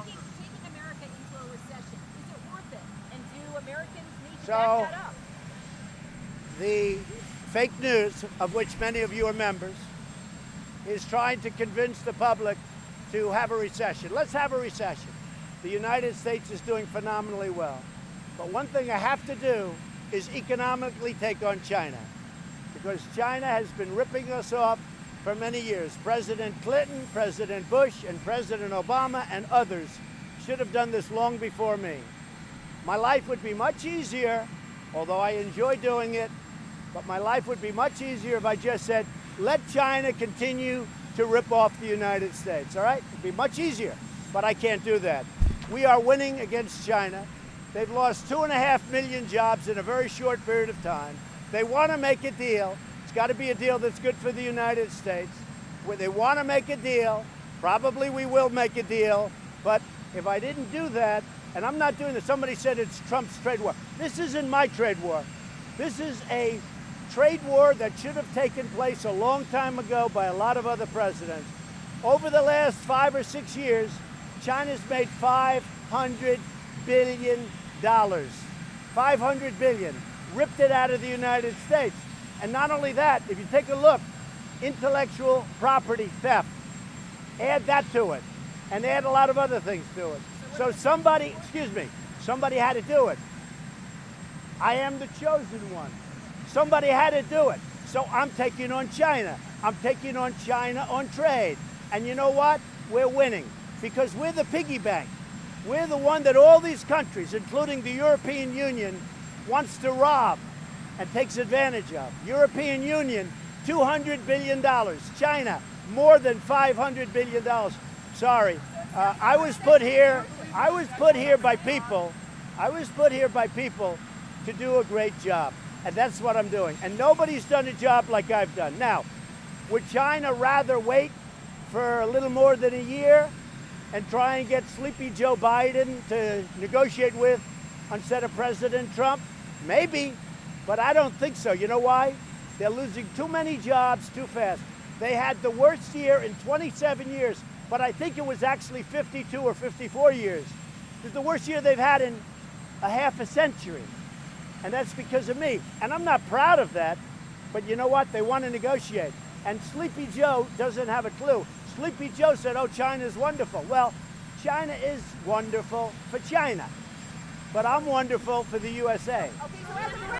taking, taking America into a recession, is it worth it? And do Americans need to So- back that up? The fake news, of which many of you are members, is trying to convince the public to have a recession. Let's have a recession. The United States is doing phenomenally well. But one thing I have to do is economically take on China. Because China has been ripping us off for many years. President Clinton, President Bush, and President Obama and others should have done this long before me. My life would be much easier, although I enjoy doing it, but my life would be much easier if I just said, let China continue to rip off the United States, all right? It'd be much easier, but I can't do that. We are winning against China. They've lost two and a half million jobs in a very short period of time. They want to make a deal. It's got to be a deal that's good for the United States. Where they want to make a deal, probably we will make a deal, but if I didn't do that, and I'm not doing this, somebody said it's Trump's trade war. This isn't my trade war. This is a trade war that should have taken place a long time ago by a lot of other presidents. Over the last five or six years, China's made 500 billion dollars. 500 billion. Ripped it out of the United States. And not only that, if you take a look, intellectual property theft. Add that to it. And add a lot of other things to it. So somebody, excuse me, somebody had to do it. I am the chosen one. Somebody had to do it. So I'm taking on China. I'm taking on China on trade. And you know what? We're winning because we're the piggy bank. We're the one that all these countries, including the European Union, wants to rob and takes advantage of. European Union, $200 billion. China, more than $500 billion. Sorry. Uh, I was put here, I was put here by people, I was put here by people to do a great job. And that's what I'm doing. And nobody's done a job like I've done. Now, would China rather wait for a little more than a year and try and get sleepy Joe Biden to negotiate with instead of President Trump? Maybe, but I don't think so. You know why? They're losing too many jobs too fast. They had the worst year in 27 years, but I think it was actually 52 or 54 years. It's the worst year they've had in a half a century. And that's because of me. And I'm not proud of that, but you know what? They want to negotiate. And Sleepy Joe doesn't have a clue. Sleepy Joe said, oh, China's wonderful. Well, China is wonderful for China, but I'm wonderful for the USA. Okay,